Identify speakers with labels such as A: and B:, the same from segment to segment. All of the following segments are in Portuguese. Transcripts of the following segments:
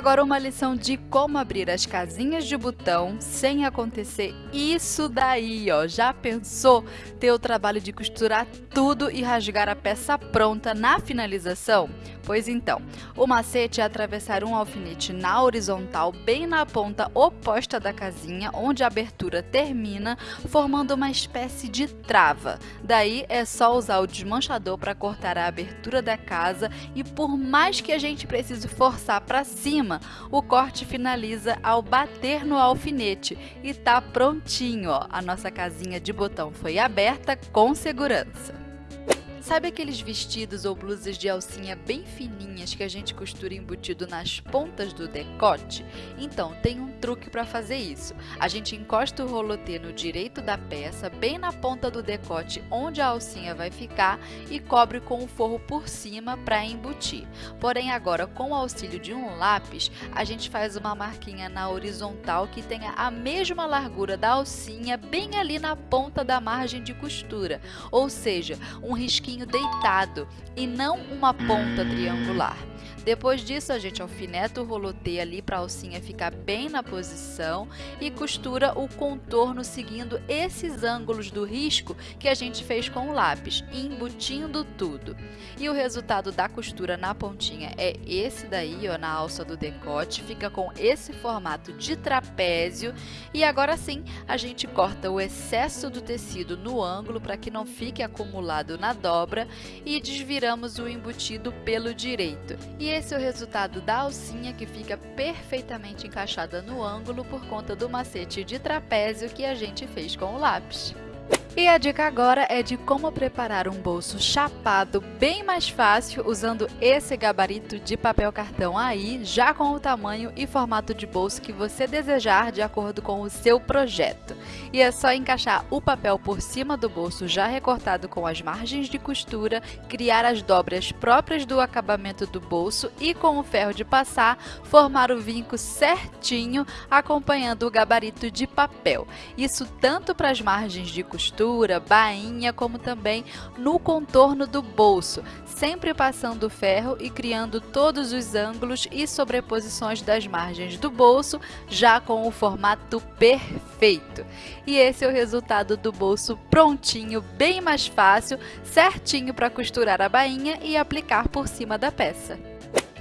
A: agora uma lição de como abrir as casinhas de botão sem acontecer isso daí, ó. Já pensou ter o trabalho de costurar tudo e rasgar a peça pronta na finalização? Pois então, o macete é atravessar um alfinete na horizontal bem na ponta oposta da casinha, onde a abertura termina, formando uma espécie de trava. Daí é só usar o desmanchador para cortar a abertura da casa e por mais que a gente precise forçar para cima, o corte finaliza ao bater no alfinete e tá prontinho, ó. A nossa casinha de botão foi aberta com segurança. Sabe aqueles vestidos ou blusas de alcinha bem fininhas que a gente costura embutido nas pontas do decote? Então, tem um truque para fazer isso. A gente encosta o rolotê no direito da peça, bem na ponta do decote onde a alcinha vai ficar e cobre com o forro por cima para embutir. Porém, agora, com o auxílio de um lápis, a gente faz uma marquinha na horizontal que tenha a mesma largura da alcinha bem ali na ponta da margem de costura, ou seja, um risquinho deitado e não uma ponta triangular. Depois disso, a gente alfineta o rolotê ali para a alcinha ficar bem na posição e costura o contorno seguindo esses ângulos do risco que a gente fez com o lápis, embutindo tudo. E o resultado da costura na pontinha é esse daí, ó, na alça do decote, fica com esse formato de trapézio e agora sim a gente corta o excesso do tecido no ângulo para que não fique acumulado na dobra e desviramos o embutido pelo direito. E esse é o resultado da alcinha que fica perfeitamente encaixada no ângulo por conta do macete de trapézio que a gente fez com o lápis. E a dica agora é de como preparar um bolso chapado bem mais fácil usando esse gabarito de papel cartão aí, já com o tamanho e formato de bolso que você desejar de acordo com o seu projeto. E é só encaixar o papel por cima do bolso já recortado com as margens de costura, criar as dobras próprias do acabamento do bolso e com o ferro de passar, formar o vinco certinho acompanhando o gabarito de papel. Isso tanto para as margens de costura costura, bainha, como também no contorno do bolso, sempre passando ferro e criando todos os ângulos e sobreposições das margens do bolso, já com o formato perfeito. E esse é o resultado do bolso prontinho, bem mais fácil, certinho para costurar a bainha e aplicar por cima da peça.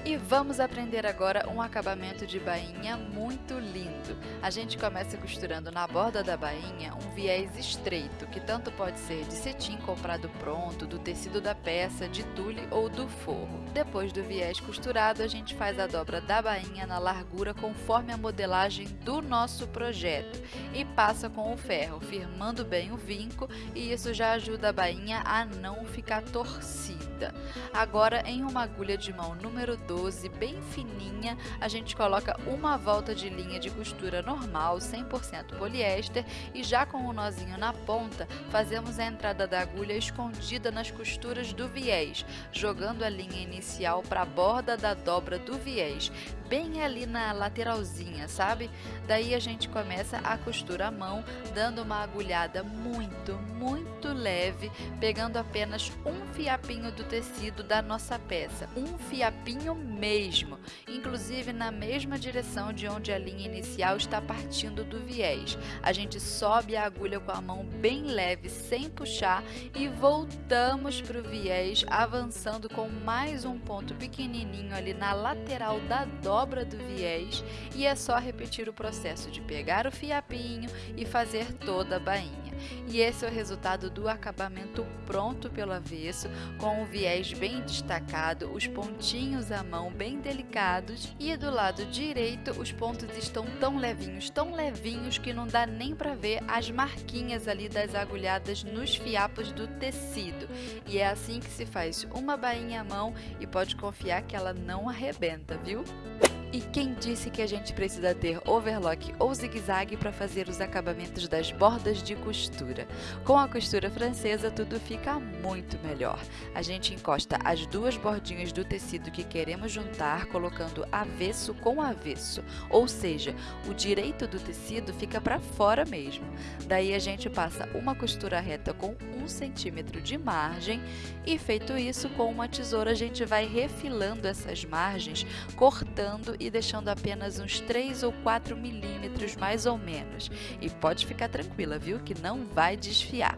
A: E vamos aprender agora um acabamento de bainha muito lindo. A gente começa costurando na borda da bainha um viés estreito, que tanto pode ser de cetim comprado pronto, do tecido da peça, de tule ou do forro. Depois do viés costurado, a gente faz a dobra da bainha na largura conforme a modelagem do nosso projeto e passa com o ferro, firmando bem o vinco e isso já ajuda a bainha a não ficar torcida. Agora, em uma agulha de mão número 12, bem fininha, a gente coloca uma volta de linha de costura normal, 100% poliéster, e já com o nozinho na ponta, fazemos a entrada da agulha escondida nas costuras do viés, jogando a linha inicial para a borda da dobra do viés, bem ali na lateralzinha, sabe? Daí a gente começa a costura à mão, dando uma agulhada muito, muito leve, pegando apenas um fiapinho do tecido da nossa peça, um fiapinho mesmo, inclusive na mesma direção de onde a linha inicial está partindo do viés. A gente sobe a agulha com a mão bem leve, sem puxar e voltamos para o viés, avançando com mais um ponto pequenininho ali na lateral da dobra do viés e é só repetir o processo de pegar o fiapinho e fazer toda a bainha. E esse é o resultado do acabamento pronto pelo avesso, com o viés bem destacado, os pontinhos à mão bem delicados e do lado direito os pontos estão tão levinhos, tão levinhos que não dá nem para ver as marquinhas ali das agulhadas nos fiapos do tecido. E é assim que se faz uma bainha à mão e pode confiar que ela não arrebenta, viu? E quem disse que a gente precisa ter overlock ou zigue-zague para fazer os acabamentos das bordas de costura? Com a costura francesa tudo fica muito melhor. A gente encosta as duas bordinhas do tecido que queremos juntar colocando avesso com avesso, ou seja, o direito do tecido fica para fora mesmo. Daí a gente passa uma costura reta com um centímetro de margem e feito isso com uma tesoura a gente vai refilando essas margens, cortando e deixando apenas uns 3 ou 4 milímetros mais ou menos. E pode ficar tranquila, viu, que não vai desfiar.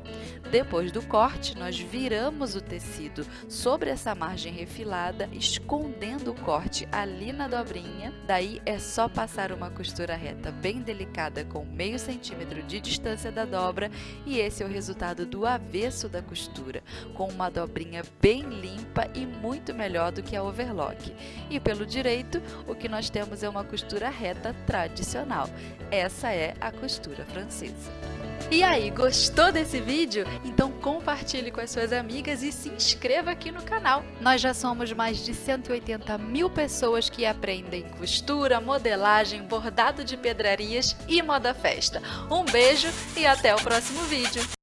A: Depois do corte, nós viramos o tecido sobre essa margem refilada, escondendo o corte ali na dobrinha. Daí é só passar uma costura reta bem delicada com meio centímetro de distância da dobra e esse é o resultado do avesso da costura, com uma dobrinha bem limpa e muito melhor do que a overlock. E pelo direito, o que nós temos é uma costura reta tradicional. Essa é a costura francesa. E aí, gostou desse vídeo? Então compartilhe com as suas amigas e se inscreva aqui no canal. Nós já somos mais de 180 mil pessoas que aprendem costura, modelagem, bordado de pedrarias e moda festa. Um beijo e até o próximo vídeo!